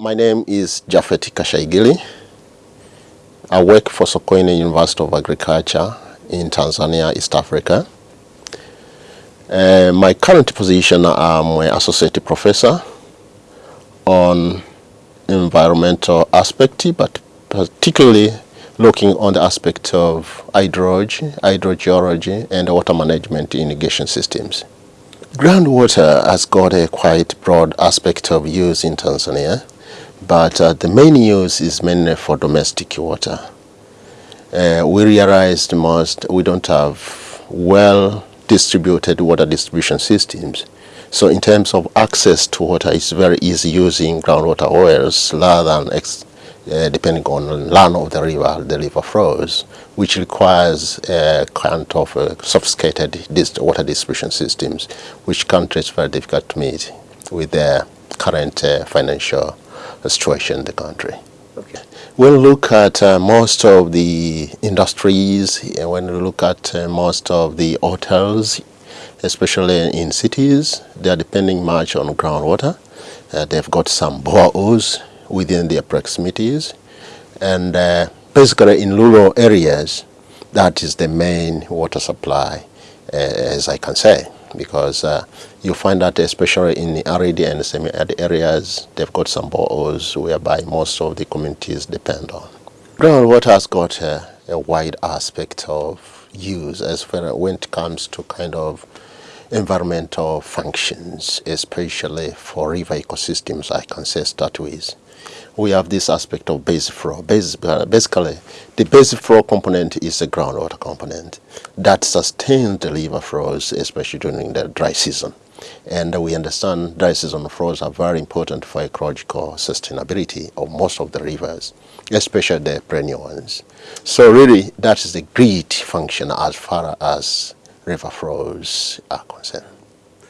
my name is Jafet Kashaigili. I work for Sokoine University of Agriculture in Tanzania, East Africa. Uh, my current position, I'm an associate professor on environmental aspect, but particularly looking on the aspect of hydrology, hydrogeology, and water management irrigation systems. Groundwater has got a quite broad aspect of use in Tanzania, but uh, the main use is mainly for domestic water. Uh, we realized most we don't have well distributed water distribution systems. So in terms of access to water, it's very easy using groundwater wells rather than uh, depending on land of the river, the river flows, which requires a kind of uh, sophisticated water distribution systems, which countries very difficult to meet with their current uh, financial situation in the country. Okay. When we look at uh, most of the industries, when we look at uh, most of the hotels, especially in cities, they are depending much on groundwater. Uh, they've got some boreholes within their proximities. And uh, basically in rural areas, that is the main water supply, uh, as I can say, because uh, you find that especially in the arid and semi-arid areas, they've got some boreholes whereby most of the communities depend on. Groundwater has got a, a wide aspect of use as far when it comes to kind of environmental functions, especially for river ecosystems, I can say start with we have this aspect of base flow. Base, basically, the base flow component is the groundwater component that sustains the river flows, especially during the dry season. And we understand season flows are very important for ecological sustainability of most of the rivers, especially the perennial ones. So really, that is the great function as far as river flows are concerned.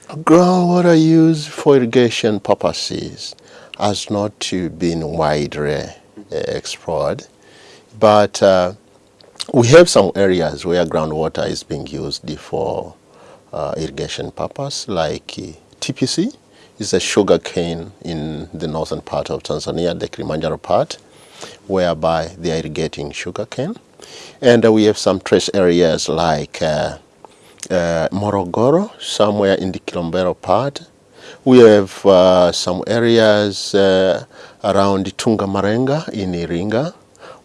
Groundwater used for irrigation purposes has not been widely uh, explored. But uh, we have some areas where groundwater is being used for uh, irrigation purpose, like uh, TPC is a sugar cane in the northern part of Tanzania, the Kilimanjaro part, whereby they are irrigating sugar cane. And uh, we have some trace areas like uh, uh, Morogoro, somewhere in the Kilombero part, we have uh, some areas uh, around Tungamarenga in Iringa,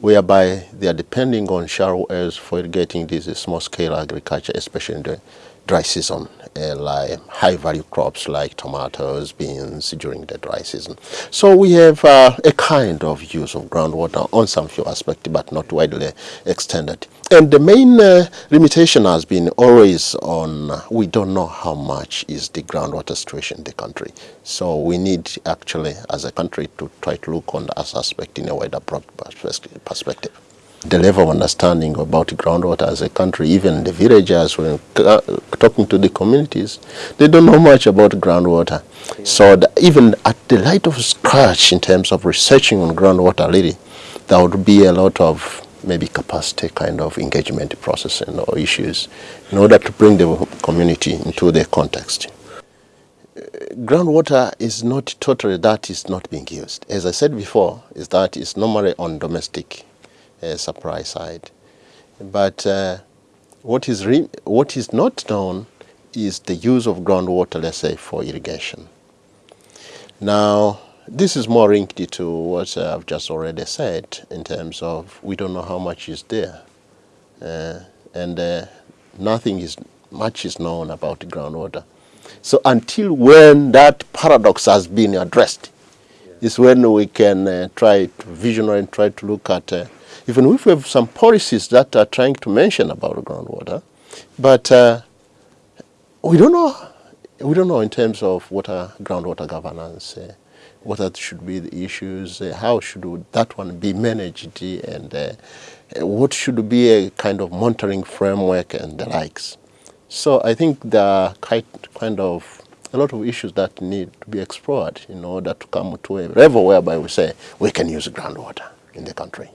whereby they are depending on shallow wells for irrigating this small-scale agriculture, especially in the dry season, uh, like high-value crops like tomatoes, beans during the dry season. So we have uh, a kind of use of groundwater on some few aspects, but not widely extended. And the main uh, limitation has been always on, we don't know how much is the groundwater situation in the country. So we need actually, as a country, to try to look on that aspect in a wider perspective the level of understanding about groundwater as a country, even the villagers, when talking to the communities, they don't know much about groundwater. Yeah. So even at the light of scratch in terms of researching on groundwater, really, there would be a lot of maybe capacity kind of engagement process and or issues in order to bring the community into the context. Groundwater is not totally that is not being used. As I said before, is that it's normally on domestic uh, supply side. But uh, what is what is not known is the use of groundwater, let's say, for irrigation. Now, this is more linked to what I've just already said in terms of we don't know how much is there. Uh, and uh, nothing is much is known about groundwater. So until when that paradox has been addressed, yeah. is when we can uh, try to visionary and try to look at uh, even if we have some policies that are trying to mention about groundwater, but uh, we don't know. We don't know in terms of water, groundwater governance, uh, what that should be the issues, uh, how should that one be managed, and uh, what should be a kind of monitoring framework and the likes. So I think there are quite kind of a lot of issues that need to be explored in order to come to a level whereby we say we can use groundwater in the country.